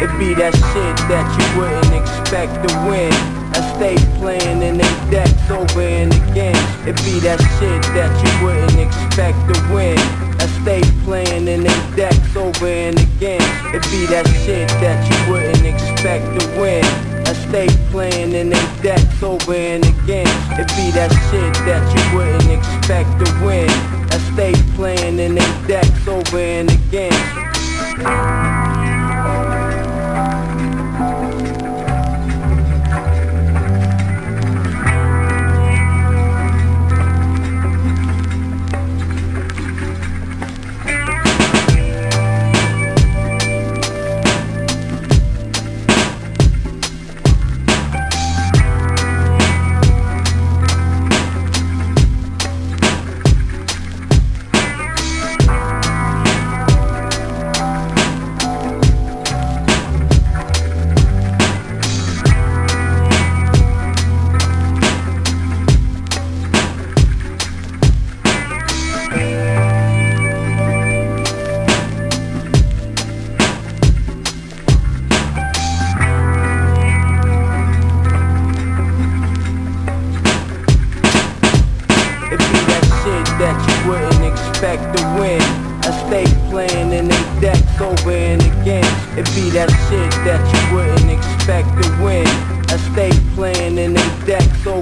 It be that shit that you wouldn't expect to win. I stay playing in they decks over and again. It be that shit that you wouldn't expect to win. I stay playing in they decks over and again. It be that shit that you wouldn't expect to win. I stay playing in they decks over and again. It be that shit that you wouldn't expect to win. I stay playing in they decks over and again.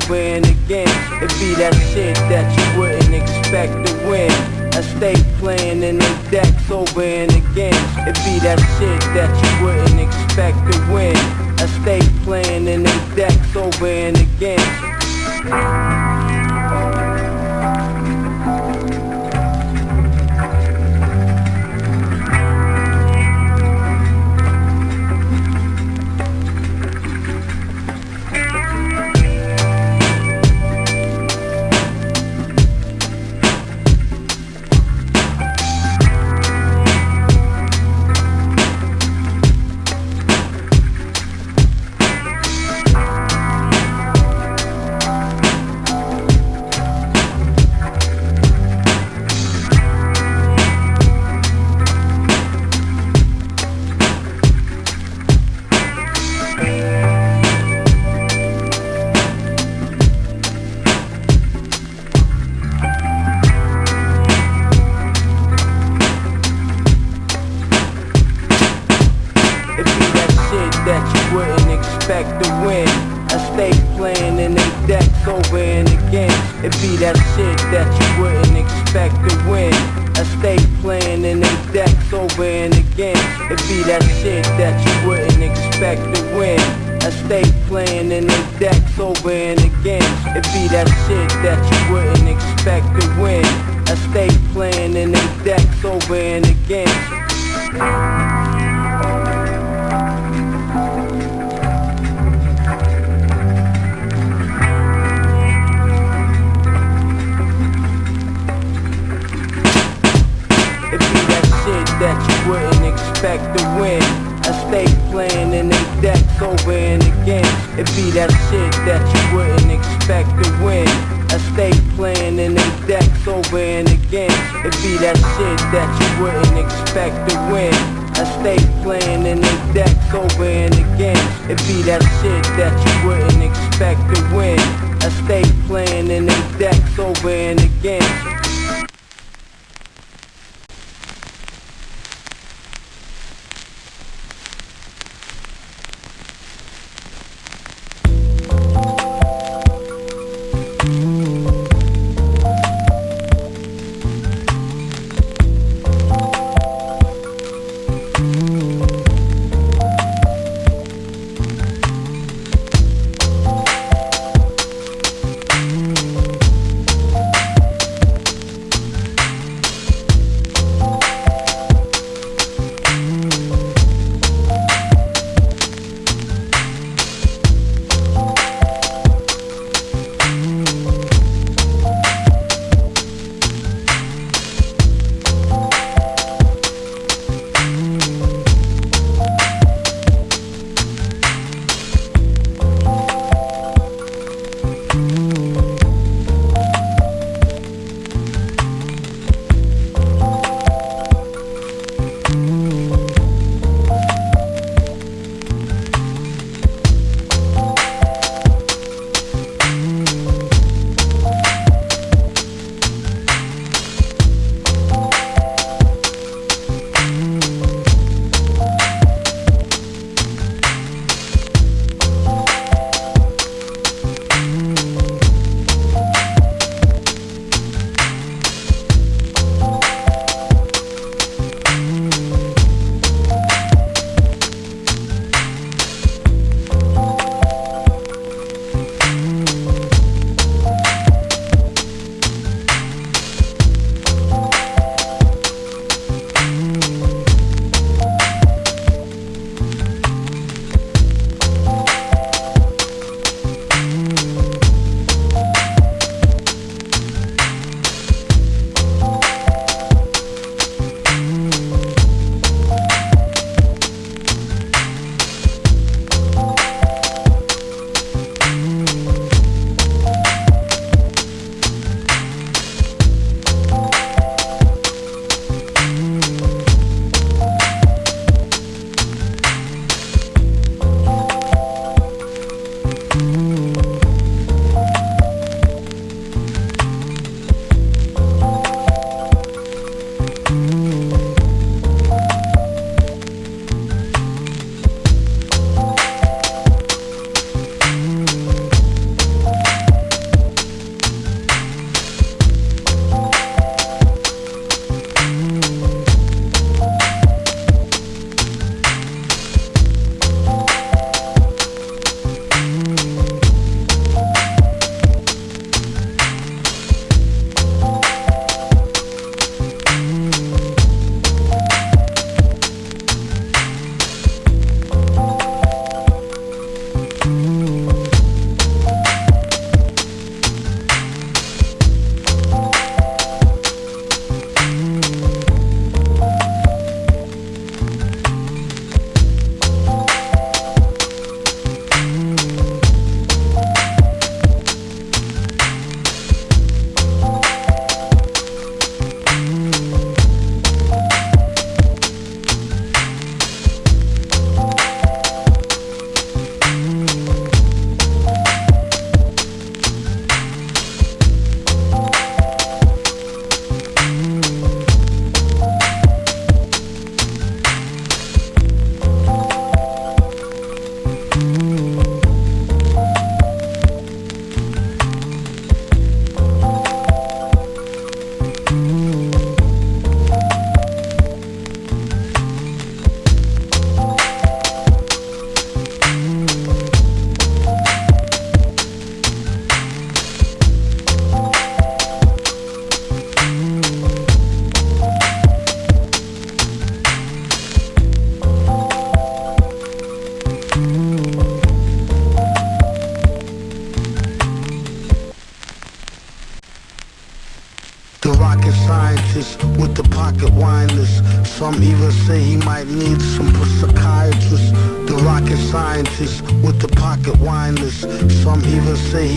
Over and again. It be that shit that you wouldn't expect to win. I stay playing in they decks over and again. It be that shit that you wouldn't expect to win. I stay playing in they decks over and again. Wouldn't expect to win. I stay playing in they decks over and again. It be that shit that you wouldn't expect to win. I stay playing in they decks over and again. It be that shit that you wouldn't expect to win. I stay playing in they decks over and again. It be that shit that you wouldn't expect to win. I stay playing in they decks over and again. It be that shit that you wouldn't expect to win. I stay playing in they decks over and again.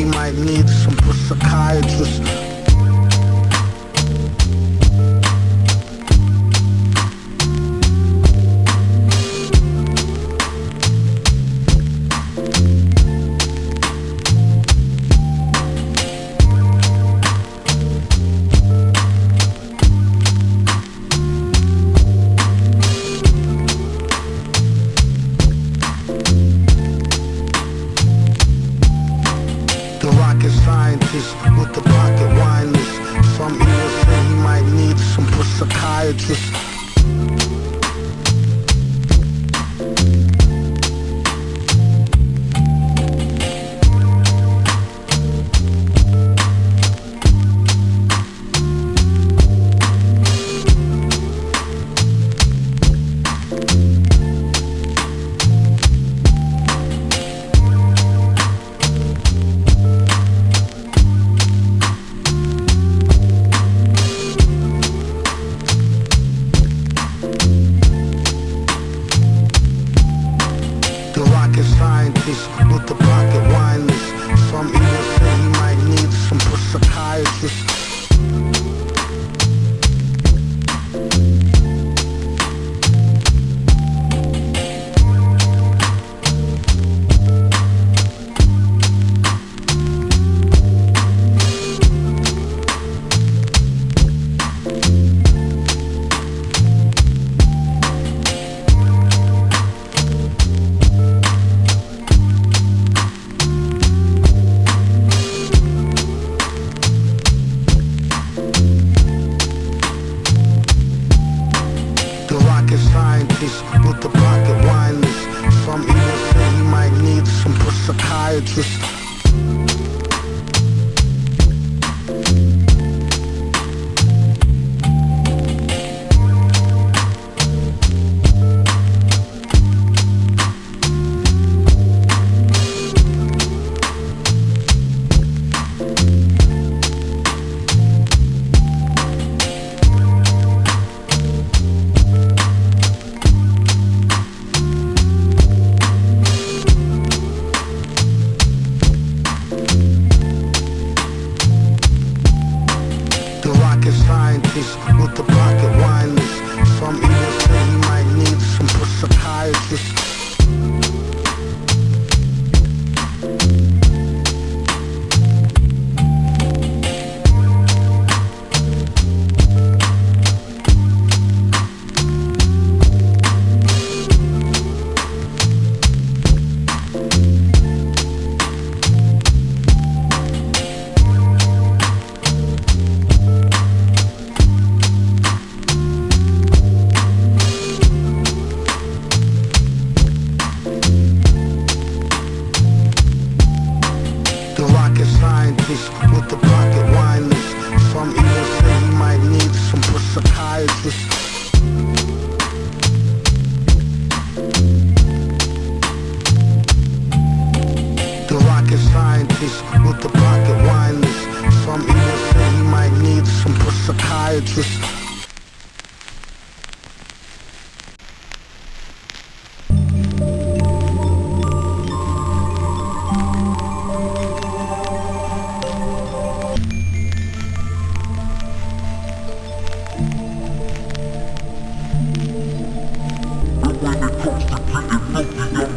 He might need some psychiatrist.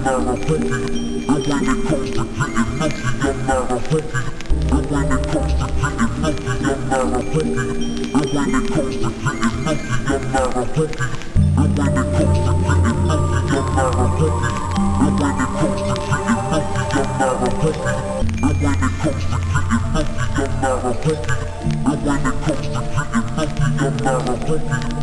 I wanna coast and most of your motherfuckers. I wanna concentrate and most of your motherfuckers. I wanna concentrate and most of your motherfuckers. I wanna concentrate and most of your motherfuckers. I wanna concentrate and most of your motherfuckers. I wanna concentrate and most of your motherfuckers. I wanna.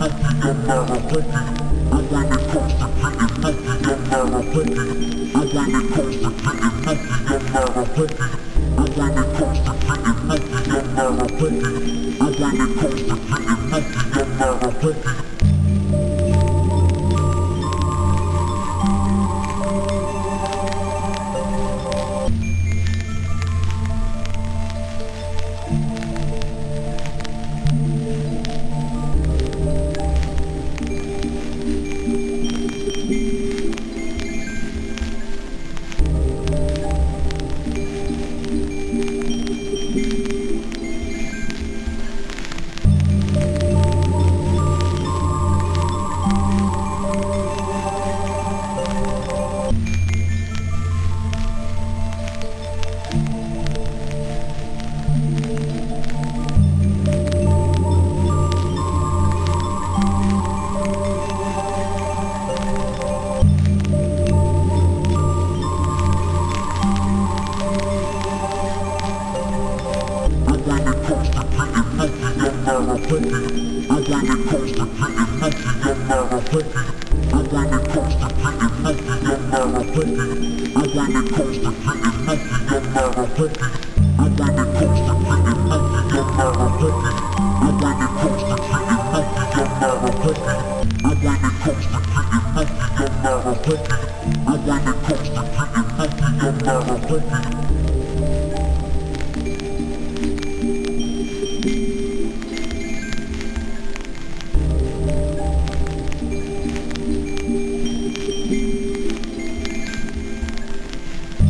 The pattern, making your murder quicker. I wanna coast the pattern, making your murder quicker. I wanna coast the pattern, making your murder quicker. I wanna coast the pattern, making your murder quicker. I wanna coast the pattern, making your murder quicker. I making your murder quicker. I wanna coast the pattern, making your murder quicker.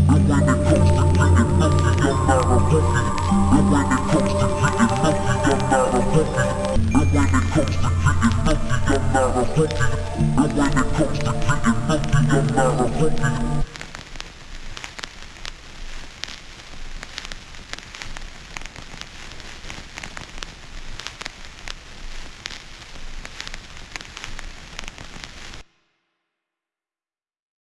I wanna coast the pattern, making your murder quicker. I wanna coast the pattern, making your murder quicker. I wanna coast the pattern, making your murder quicker. I wanna coast the pattern, making your murder quicker.